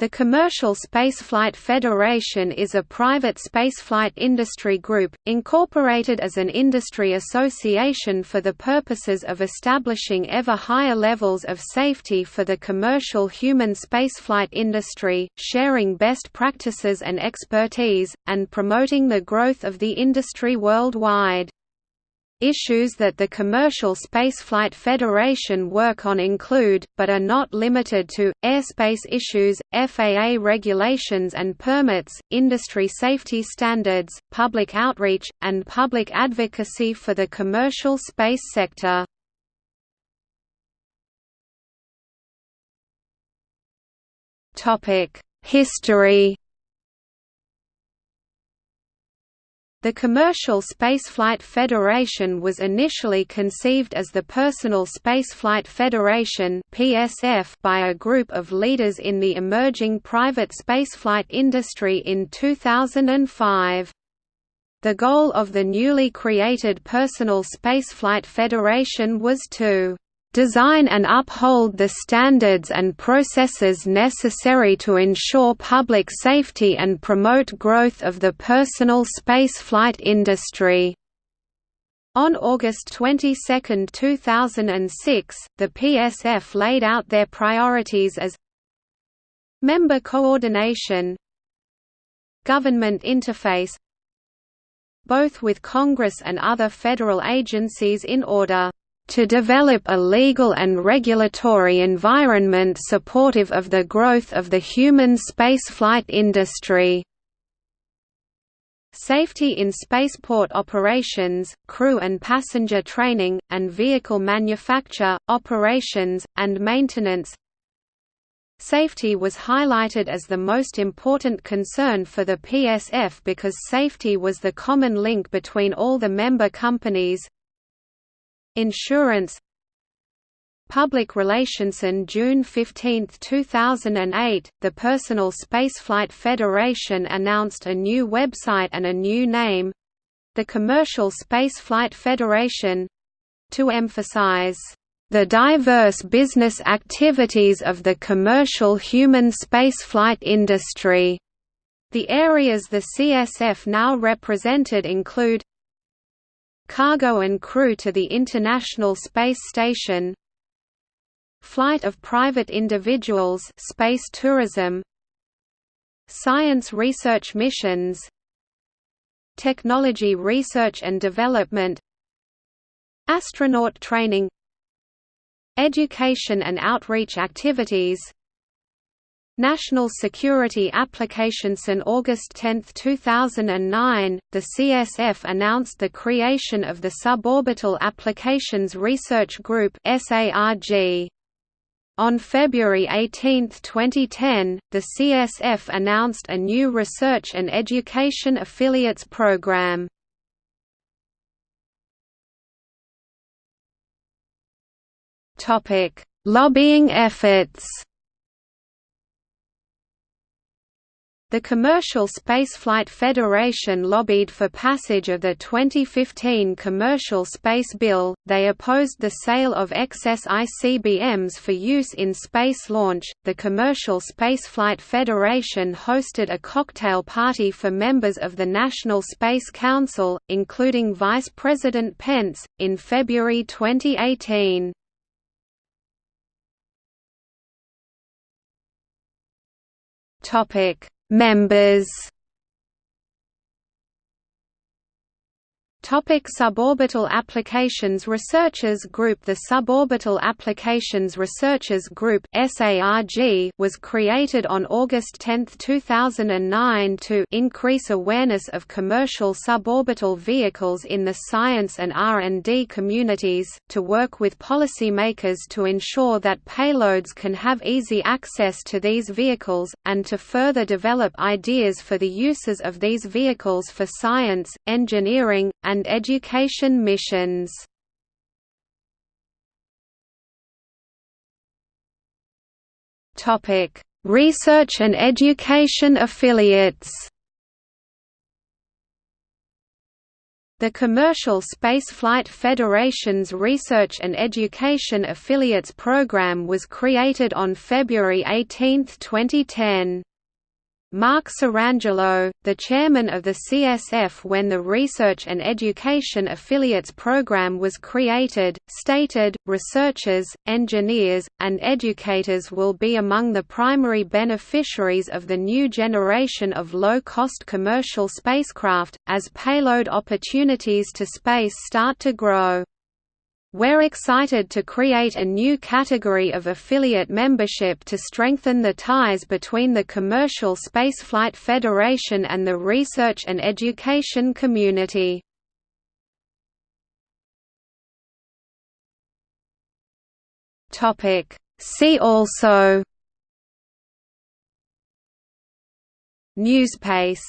The Commercial Spaceflight Federation is a private spaceflight industry group, incorporated as an industry association for the purposes of establishing ever higher levels of safety for the commercial human spaceflight industry, sharing best practices and expertise, and promoting the growth of the industry worldwide. Issues that the Commercial Spaceflight Federation work on include, but are not limited to, airspace issues, FAA regulations and permits, industry safety standards, public outreach, and public advocacy for the commercial space sector. History The Commercial Spaceflight Federation was initially conceived as the Personal Spaceflight Federation by a group of leaders in the emerging private spaceflight industry in 2005. The goal of the newly created Personal Spaceflight Federation was to design and uphold the standards and processes necessary to ensure public safety and promote growth of the personal spaceflight industry. On August 22, 2006, the PSF laid out their priorities as Member coordination Government interface both with Congress and other federal agencies in order to develop a legal and regulatory environment supportive of the growth of the human spaceflight industry. Safety in spaceport operations, crew and passenger training, and vehicle manufacture, operations, and maintenance Safety was highlighted as the most important concern for the PSF because safety was the common link between all the member companies, Insurance Public Relations on June 15, 2008, the Personal Spaceflight Federation announced a new website and a new name—the Commercial Spaceflight Federation—to emphasize the diverse business activities of the commercial human spaceflight industry. The areas the CSF now represented include cargo and crew to the International Space Station flight of private individuals space tourism science research missions technology research and development astronaut training education and outreach activities National Security Applications on August 10, 2009, the CSF announced the creation of the Suborbital Applications Research Group On February 18, 2010, the CSF announced a new Research and Education Affiliates program. Lobbying efforts The Commercial Spaceflight Federation lobbied for passage of the 2015 Commercial Space Bill. They opposed the sale of excess ICBMs for use in space launch. The Commercial Spaceflight Federation hosted a cocktail party for members of the National Space Council, including Vice President Pence, in February 2018. Topic Members Topic Suborbital Applications Researchers Group The Suborbital Applications Researchers Group was created on August 10, 2009 to increase awareness of commercial suborbital vehicles in the science and R&D communities, to work with policymakers to ensure that payloads can have easy access to these vehicles, and to further develop ideas for the uses of these vehicles for science, engineering, and and education missions. Research and education affiliates The Commercial Spaceflight Federation's Research and Education Affiliates Program was created on February 18, 2010. Mark Sirangelo, the chairman of the CSF when the Research and Education Affiliates program was created, stated, researchers, engineers, and educators will be among the primary beneficiaries of the new generation of low-cost commercial spacecraft, as payload opportunities to space start to grow. We're excited to create a new category of affiliate membership to strengthen the ties between the Commercial Spaceflight Federation and the research and education community. See also NewSpace